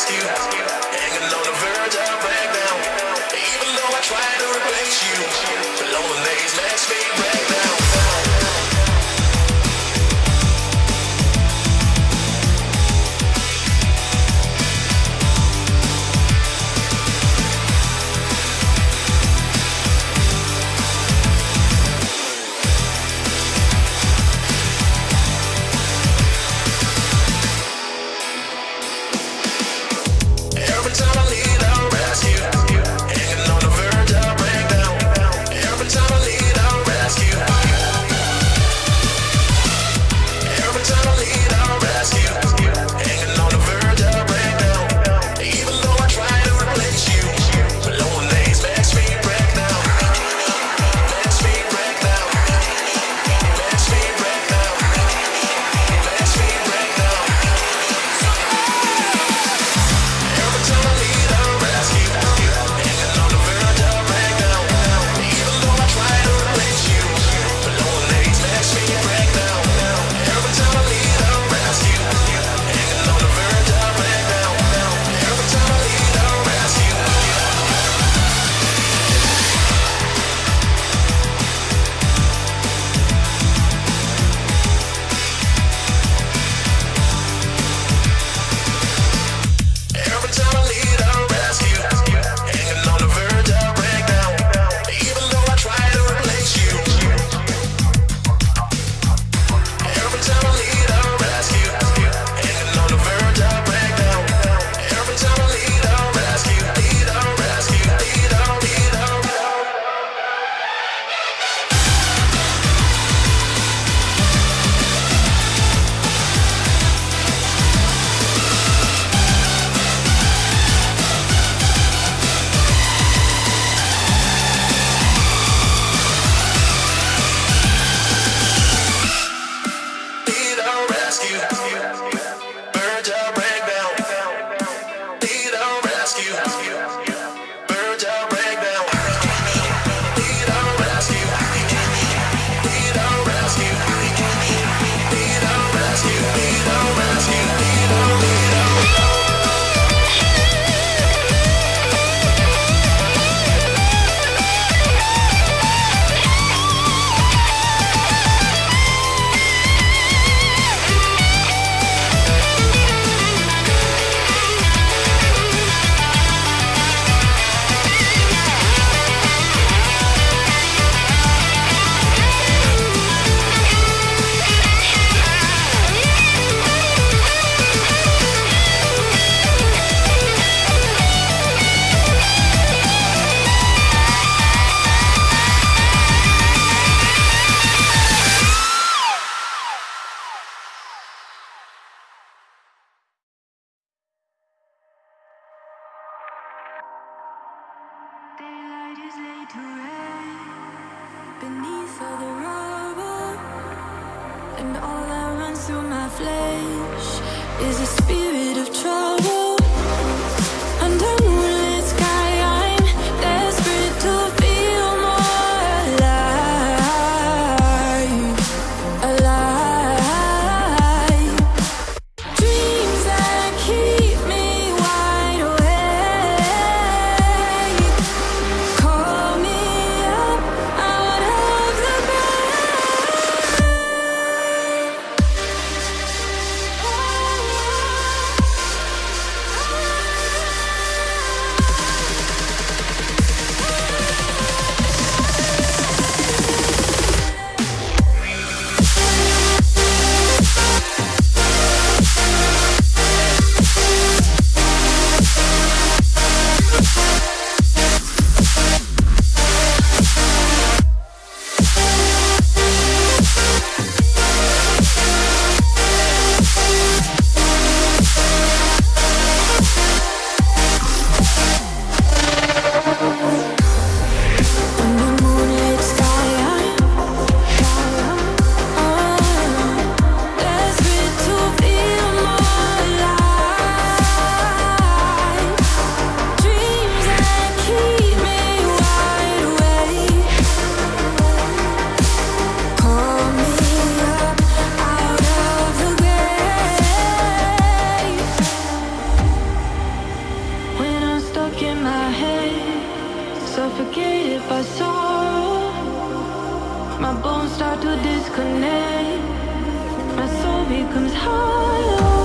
ask you, hanging on the verge of. And all that runs through my flesh is a spirit My bones start to disconnect. My soul becomes hollow.